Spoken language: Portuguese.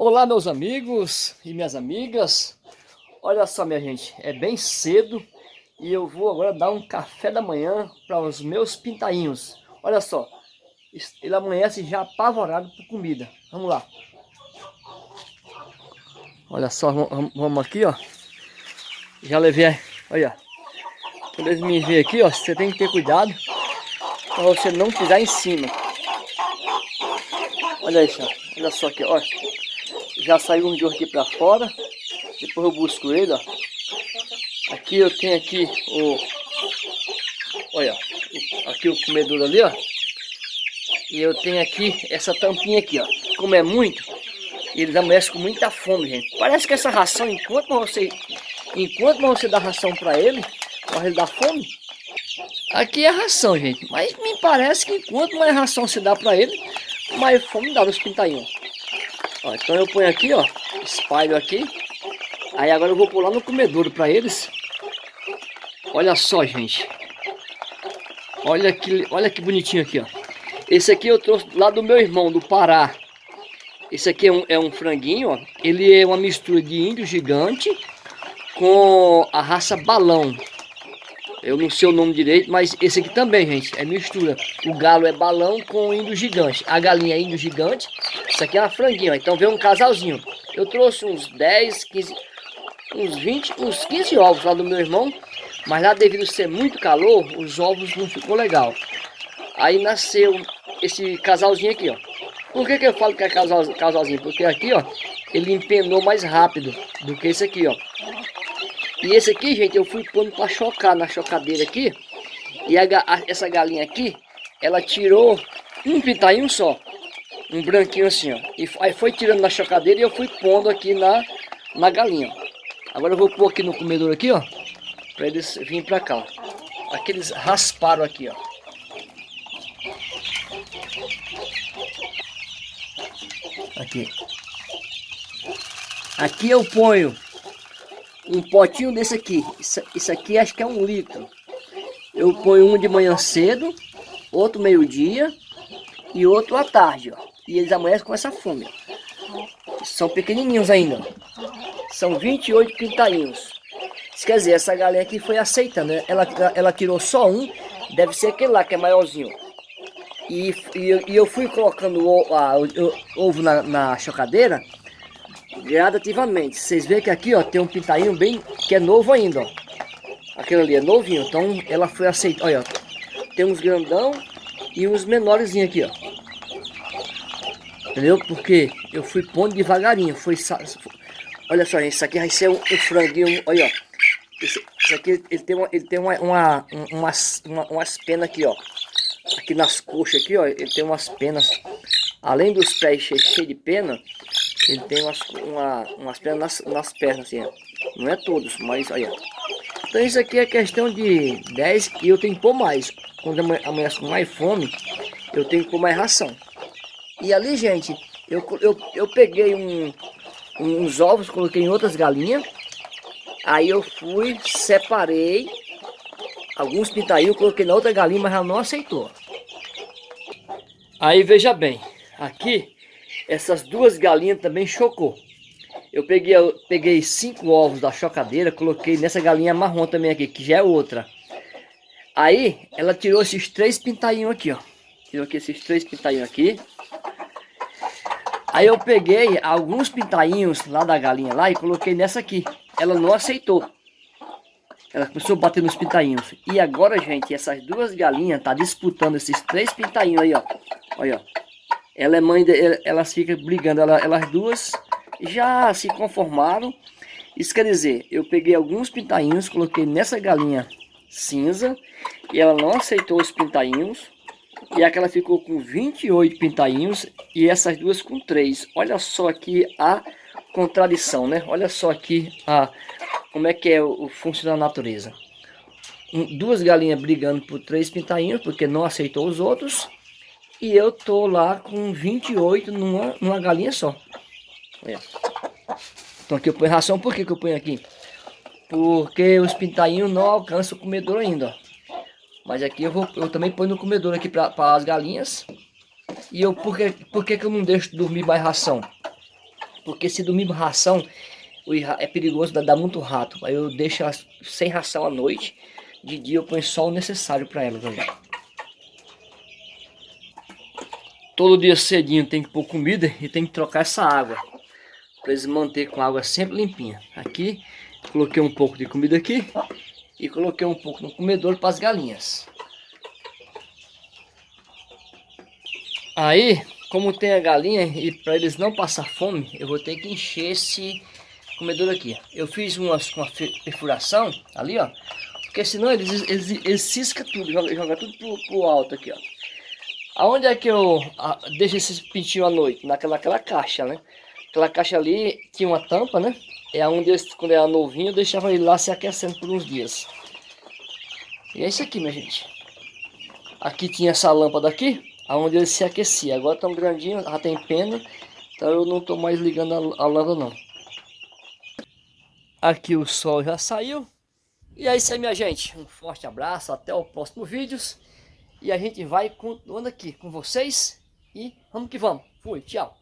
Olá meus amigos e minhas amigas. Olha só minha gente, é bem cedo E eu vou agora dar um café da manhã para os meus pintainhos. Olha só, ele amanhece já apavorado por comida. Vamos lá. Olha só, vamos aqui ó. Já levei, olha Quando eles me veem aqui ó, você tem que ter cuidado Para você não pisar em cima. Olha isso, olha só aqui, ó já saiu um de aqui para fora. Depois eu busco ele, ó. Aqui eu tenho aqui o... Olha, aqui o comedor ali, ó. E eu tenho aqui essa tampinha aqui, ó. Como é muito, eles amanhecem com muita fome, gente. Parece que essa ração, enquanto você, enquanto você dá ração para ele, para ele dar fome, aqui é ração, gente. Mas me parece que enquanto mais ração se dá para ele, mais fome dá nos pintainhos. Ó, então eu ponho aqui, ó, espalho aqui. Aí agora eu vou pular no comedouro para eles. Olha só, gente. Olha que, olha que bonitinho aqui, ó. Esse aqui eu trouxe lá do meu irmão, do Pará. Esse aqui é um, é um franguinho, ó. Ele é uma mistura de índio gigante com a raça balão. Eu não sei o nome direito, mas esse aqui também, gente, é mistura. O galo é balão com índio gigante. A galinha é índio gigante. Isso aqui é uma franguinha, ó. Então vem um casalzinho. Eu trouxe uns 10, 15, uns 20, uns 15 ovos lá do meu irmão. Mas lá devido ser muito calor, os ovos não ficou legal. Aí nasceu esse casalzinho aqui, ó. Por que, que eu falo que é casal, casalzinho? Porque aqui, ó, ele empenou mais rápido do que esse aqui, ó. E esse aqui, gente, eu fui pondo para chocar na chocadeira aqui. E a, a, essa galinha aqui, ela tirou um pitainho só. Um branquinho assim, ó. E aí foi tirando na chocadeira e eu fui pondo aqui na, na galinha. Agora eu vou pôr aqui no comedor aqui, ó. Para eles virem para cá, ó. Aqui eles rasparam aqui, ó. Aqui. Aqui eu ponho um potinho desse aqui. Isso, isso aqui acho que é um litro. Eu ponho um de manhã cedo, outro meio-dia e outro à tarde, ó. E eles amanhecem com essa fome. São pequenininhos ainda. São 28 pintainhos. Isso quer dizer, essa galinha aqui foi aceitando, né? Ela, ela tirou só um, deve ser aquele lá que é maiorzinho. E, e, e eu fui colocando o, a, o, o ovo na, na chocadeira gradativamente. Vocês veem que aqui, ó, tem um pintainho bem, que é novo ainda, ó. Aquele ali é novinho, então ela foi aceitada. Olha, ó, tem uns grandão e uns menores aqui, ó. Entendeu? Porque eu fui pondo devagarinho. Foi, olha só, isso aqui vai ser um, um franguinho, olha, ó. Esse, esse, aqui ele tem, uma, ele tem uma, uma, umas, uma, umas penas aqui, ó. Aqui nas coxas aqui, ó, ele tem umas penas. Além dos pés cheios cheio de pena, ele tem umas, uma, umas pernas nas, nas pernas, assim, ó. Não é todos, mas olha. Então isso aqui é questão de 10 e eu tenho que pôr mais. Quando amanhece com mais fome, eu tenho que pôr mais ração. E ali, gente, eu, eu, eu peguei um, uns ovos, coloquei em outras galinhas. Aí eu fui, separei alguns pintainhos, coloquei na outra galinha, mas ela não aceitou. Aí veja bem, aqui essas duas galinhas também chocou. Eu peguei, eu peguei cinco ovos da chocadeira, coloquei nessa galinha marrom também aqui, que já é outra. Aí, ela tirou esses três pintainhos aqui, ó. Tirou aqui esses três pintainhos aqui. Aí eu peguei alguns pintainhos lá da galinha lá e coloquei nessa aqui. Ela não aceitou. Ela começou a bater nos pintainhos. E agora, gente, essas duas galinhas tá disputando esses três pintainhos aí, ó. Olha, ó. Ela é mãe, de, elas ficam brigando, ela, elas duas já se conformaram. Isso quer dizer, eu peguei alguns pintainhos, coloquei nessa galinha cinza e ela não aceitou os pintainhos. E aquela ficou com 28 pintainhos e essas duas com 3. Olha só aqui a contradição, né? Olha só aqui a, como é que é o, o funcionar da natureza. Um, duas galinhas brigando por três pintainhos, porque não aceitou os outros. E eu tô lá com 28 numa, numa galinha só. Olha. Então aqui eu ponho ração, por que, que eu ponho aqui? Porque os pintainhos não alcançam o comedor ainda, ó. Mas aqui eu, vou, eu também ponho no comedor aqui para as galinhas. E eu, por, que, por que, que eu não deixo dormir mais ração? Porque se dormir ração, é perigoso dar muito rato. Aí eu deixo sem ração à noite. De dia eu ponho só o necessário para elas. Olha. Todo dia cedinho tem que pôr comida e tem que trocar essa água. Para eles manter com a água sempre limpinha. Aqui, coloquei um pouco de comida aqui. E coloquei um pouco no comedor para as galinhas. Aí, como tem a galinha e para eles não passar fome, eu vou ter que encher esse comedor aqui. Eu fiz uma, uma perfuração ali, ó. Porque senão eles, eles, eles tudo, joga, joga tudo pro, pro alto aqui, ó. Aonde é que eu deixo esses pintinhos à noite? Naquela, caixa, né? Aquela caixa ali tinha uma tampa, né? É onde eles, quando era novinho, eu deixava ele lá se aquecendo por uns dias. E é isso aqui, minha gente. Aqui tinha essa lâmpada aqui, aonde ele se aquecia. Agora estão grandinhos, já tem pena, então eu não estou mais ligando a, a lâmpada não. Aqui o sol já saiu. E é isso aí, minha gente. Um forte abraço, até o próximo vídeo. E a gente vai continuando aqui com vocês. E vamos que vamos. Fui, tchau.